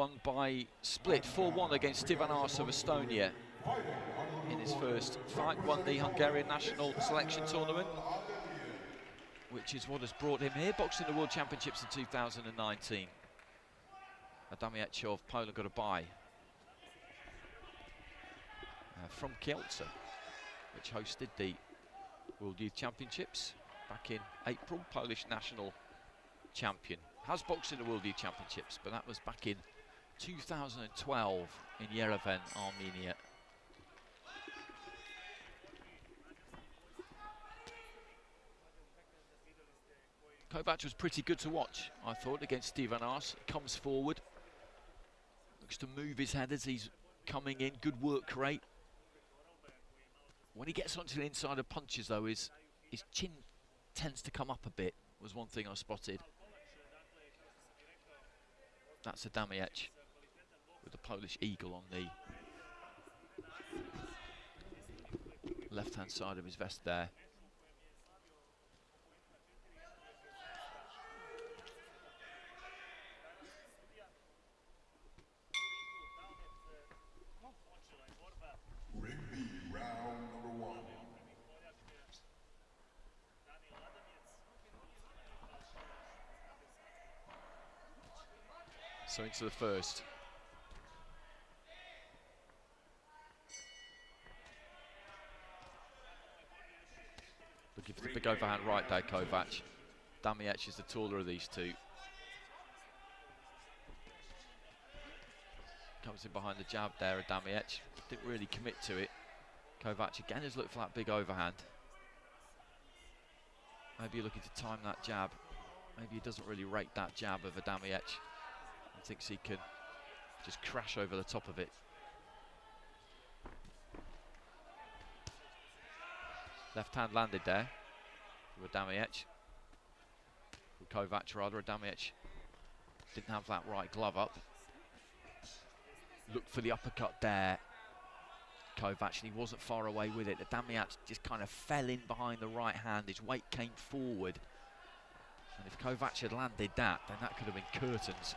won by split 4-1 against Stivan Ars of Estonia in his first fight, won the Hungarian national selection tournament, which is what has brought him here, boxing the World Championships in 2019. Adamiec of Poland got a bye uh, from Kielce, which hosted the World Youth Championships back in April, Polish national champion. Has boxed in the World Youth Championships, but that was back in 2012 in Yerevan, Armenia. Kovac was pretty good to watch, I thought, against Stivan Ars. Comes forward, looks to move his head as he's coming in. Good work rate. When he gets onto the inside of punches, though, his, his chin tends to come up a bit, was one thing I spotted. That's a the Polish eagle on the left-hand side of his vest there. So into the first. For the big overhand right there, Kovac. Damiec is the taller of these two. Comes in behind the jab there, Damiec. Didn't really commit to it. Kovac again has looked for that big overhand. Maybe you're looking to time that jab. Maybe he doesn't really rate that jab of Adamiec and thinks he can just crash over the top of it. Left hand landed there with Damiec. With Kovac rather, Damiec didn't have that right glove up. Looked for the uppercut there. Kovac and he wasn't far away with it. The Damiec just kind of fell in behind the right hand. His weight came forward. And if Kovac had landed that, then that could have been curtains.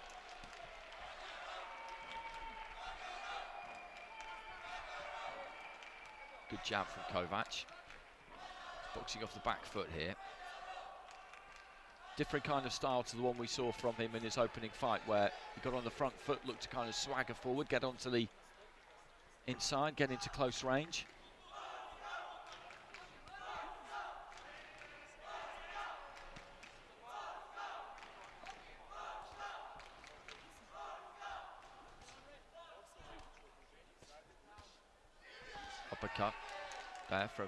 Good jab from Kovac. Boxing off the back foot here. Different kind of style to the one we saw from him in his opening fight where he got on the front foot, looked to kind of swagger forward, get onto the inside, get into close range. Uppercut there from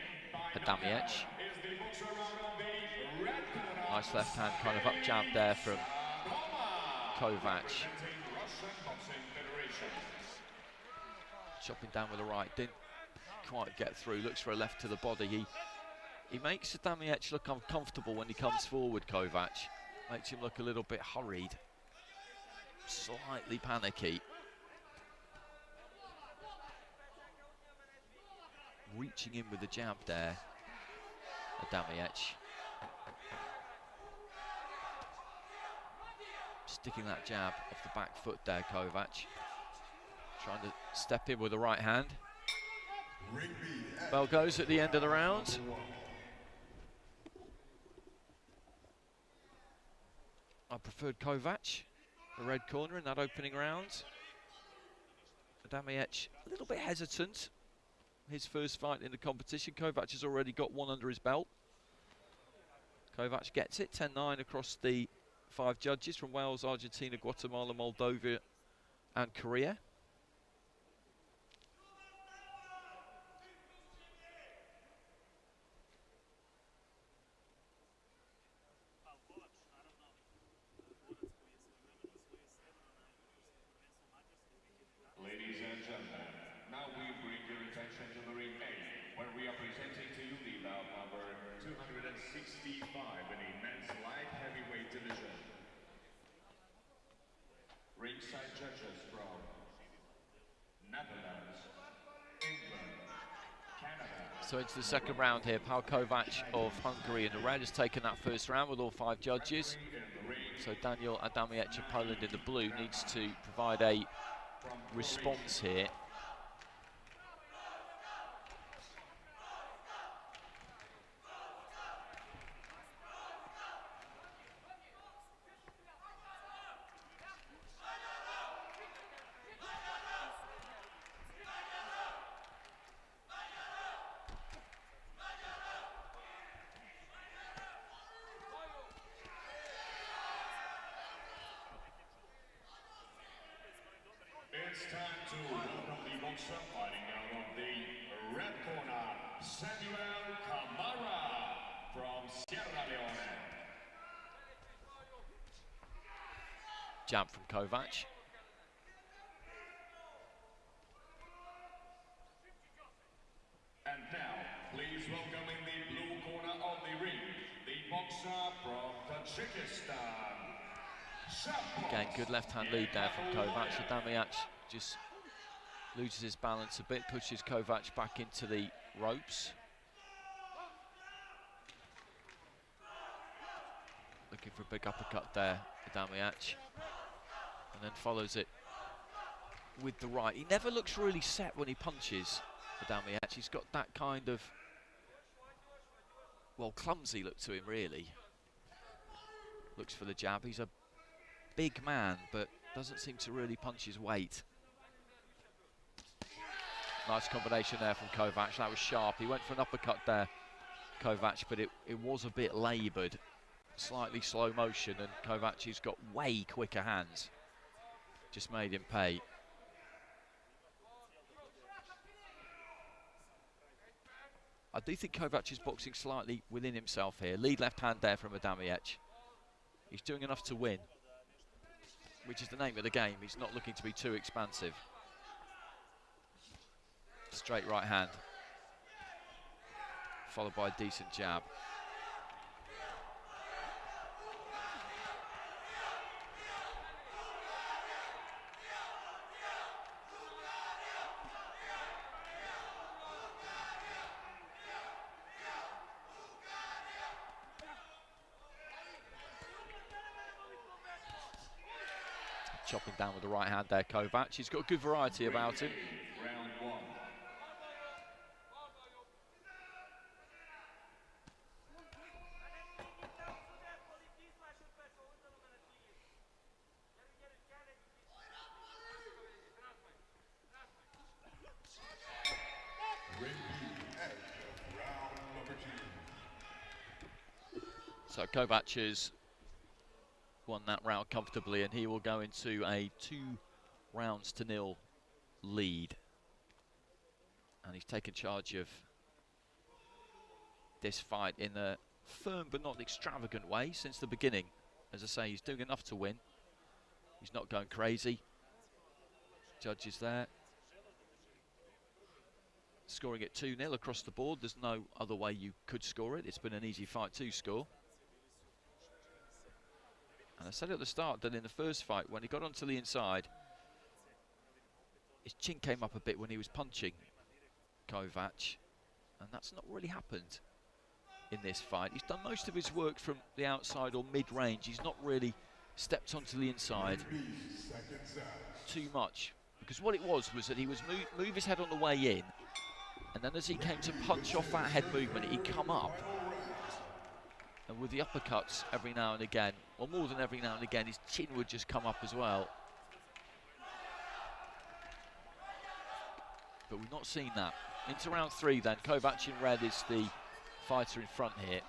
Adamiec. Nice left hand kind of up jab there from Kovac. Chopping down with the right, didn't quite get through, looks for a left to the body. He he makes Adamiec look uncomfortable when he comes forward, Kovac. Makes him look a little bit hurried, slightly panicky. Reaching in with the jab there, Adamiec. Sticking that jab off the back foot there, Kovac. Trying to step in with the right hand. Bell goes at the end of the round. I preferred Kovac, the red corner in that opening round. Adamiec a little bit hesitant his first fight in the competition. Kovac has already got one under his belt. Kovac gets it, 10-9 across the five judges from Wales, Argentina, Guatemala, Moldova and Korea. Ladies and gentlemen, 165 in the men's light heavyweight division. Ringside judges from Netherlands, England, Canada. So into the second round here, Pal Kovac of Hungary in the red has taken that first round with all five judges. So Daniel Adamiec of Poland in the blue needs to provide a response here. It's time to welcome the boxer fighting out of the red corner, Samuel Kamara from Sierra Leone. Jab from Kovac. And now, please welcome in the blue corner of the ring, the boxer from Tajikistan. Again, good left-hand lead there from Kovac. Adamiec just loses his balance a bit, pushes Kovac back into the ropes. Looking for a big uppercut there, Adamiec. And then follows it with the right. He never looks really set when he punches, Adamiec. He's got that kind of, well, clumsy look to him, really. Looks for the jab. He's a big man, but doesn't seem to really punch his weight. Nice combination there from Kovac. That was sharp. He went for an uppercut there, Kovac, but it, it was a bit laboured. Slightly slow motion, and Kovac has got way quicker hands. Just made him pay. I do think Kovac is boxing slightly within himself here. Lead left hand there from Adamiec. He's doing enough to win, which is the name of the game. He's not looking to be too expansive. Straight right hand, followed by a decent jab. Chopping down with the right hand there, Kovac. He's got a good variety about him. So Kovac has won that round comfortably, and he will go into a two rounds to nil lead. And he's taken charge of this fight in a firm but not extravagant way since the beginning. As I say, he's doing enough to win. He's not going crazy. Judges there. Scoring it 2 0 across the board. There's no other way you could score it. It's been an easy fight to score. And I said at the start that in the first fight, when he got onto the inside, his chin came up a bit when he was punching Kovac. And that's not really happened in this fight. He's done most of his work from the outside or mid-range. He's not really stepped onto the inside too much. Because what it was was that he was move, move his head on the way in, and then as he came to punch off that head movement, he'd come up. And with the uppercuts every now and again, or more than every now and again, his chin would just come up as well. But we've not seen that. Into round three then, Kovac in red is the fighter in front here.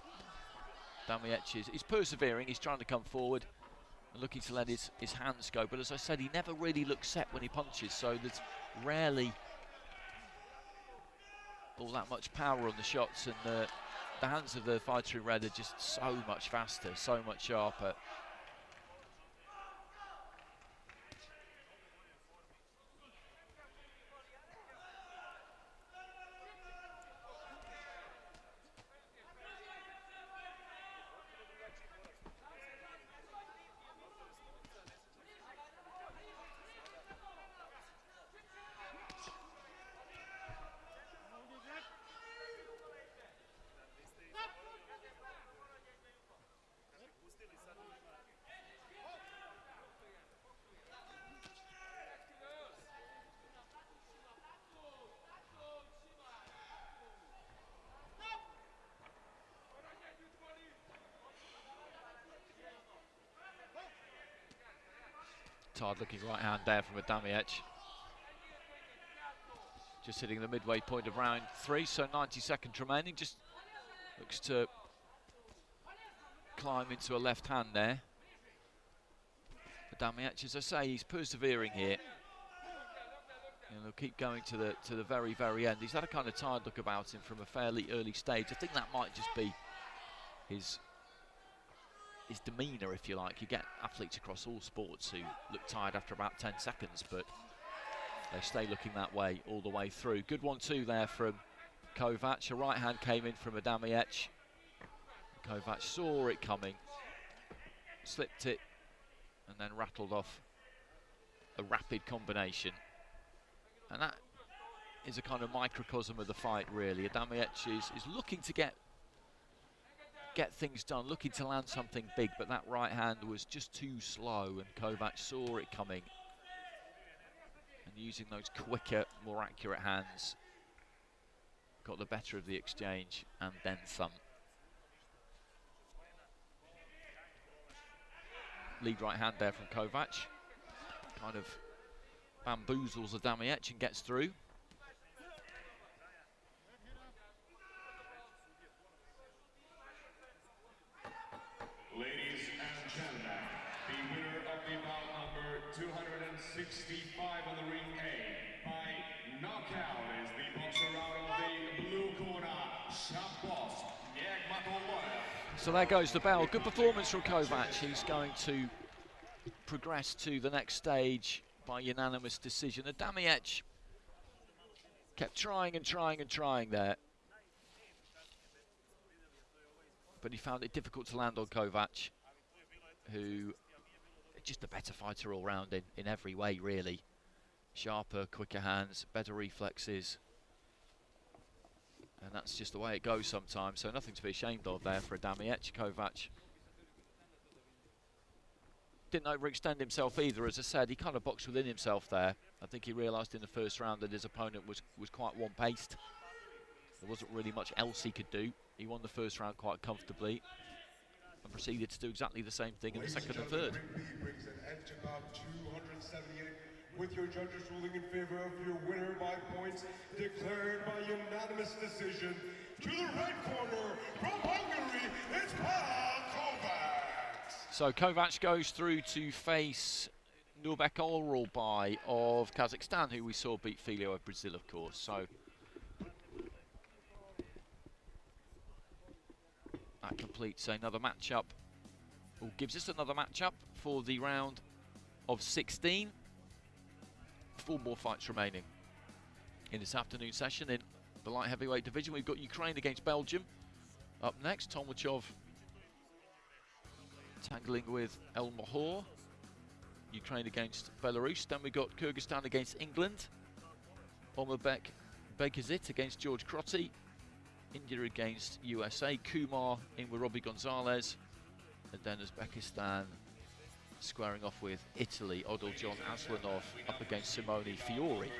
Damiec is he's persevering, he's trying to come forward and looking to let his, his hands go. But as I said, he never really looks set when he punches, so there's rarely all that much power on the shots. And uh, the hands of the fighter in red are just so much faster, so much sharper. Tired looking right hand there from Adamiec. Just hitting the midway point of round three, so 90 seconds remaining. Just looks to climb into a left hand there. Adamiec, as I say, he's persevering here. And he'll keep going to the to the very, very end. He's had a kind of tired look about him from a fairly early stage. I think that might just be his his demeanour, if you like. You get athletes across all sports who look tired after about 10 seconds, but they stay looking that way all the way through. Good one too there from Kovac. A right hand came in from Adamiec. Kovac saw it coming, slipped it, and then rattled off a rapid combination. And that is a kind of microcosm of the fight, really. Adamiec is, is looking to get get things done, looking to land something big, but that right hand was just too slow, and Kovac saw it coming. And using those quicker, more accurate hands, got the better of the exchange, and then some. Lead right hand there from Kovac. Kind of bamboozles the Adamiec and gets through. Ladies and gentlemen, the winner of the bout number 265 on the ring A by knockout is the boxer out of the blue corner, Nagmatoloya. So there goes the bell. Good performance from Kovac. He's going to progress to the next stage by unanimous decision. Adamiec kept trying and trying and trying there. But he found it difficult to land on Kovac, who just a better fighter all round in, in every way, really. Sharper, quicker hands, better reflexes. And that's just the way it goes sometimes, so nothing to be ashamed of there for Adamiec. Kovac didn't overextend himself either, as I said, he kind of boxed within himself there. I think he realised in the first round that his opponent was, was quite one-paced. There wasn't really much else he could do. He won the first round quite comfortably proceeded to do exactly the same thing in the second and third. brings an end to bout 278 with your judges ruling in favor of your winner by points declared by unanimous decision to the red corner from Hungary, it's Pavel Kovacs. So Kovac goes through to face Nurbek Oralbay of Kazakhstan, who we saw beat Filio of Brazil, of course. So that completes another matchup, or gives us another matchup for the round of 16. Four more fights remaining in this afternoon session in the light heavyweight division. We've got Ukraine against Belgium up next. Tomachov tangling with El Mahor. Ukraine against Belarus. Then we've got Kyrgyzstan against England. Omarbek Bekazit against George Crotty. India against USA. Kumar in with Robbie Gonzalez. And then Uzbekistan squaring off with Italy. Odil John Aslanov up against Simone Fiore.